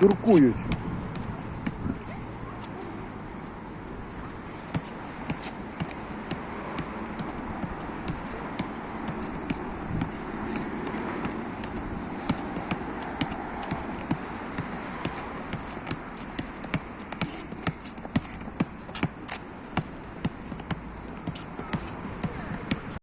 дуркують.